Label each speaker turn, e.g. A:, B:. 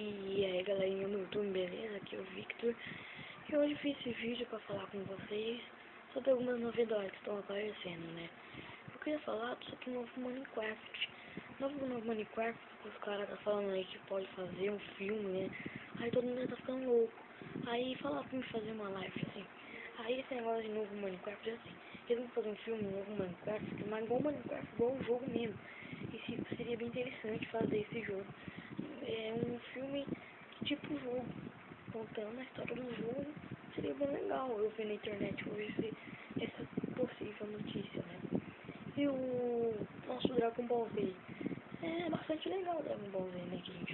A: E aí galerinha YouTube, beleza? Aqui é o Victor. E hoje fiz esse vídeo pra falar com vocês Sobre algumas novidades que estão aparecendo, né? Eu queria falar sobre o novo Minecraft. Novo, novo Minecraft, os caras tá falando aí que pode fazer um filme, né? Aí todo mundo tá ficando louco. Aí falaram pra mim fazer uma live assim. Aí esse negócio de novo Minecraft é assim. Eles vão fazer um filme novo Minecraft Mas igual Minecraft, igual um jogo mesmo. E seria bem interessante fazer esse jogo é um filme tipo jogo, contando a história do jogo, seria bem legal eu ver na internet hoje essa possível notícia, né? E o nosso Dragon Ball Z, é bastante legal o Dragon Ball Z, né, que.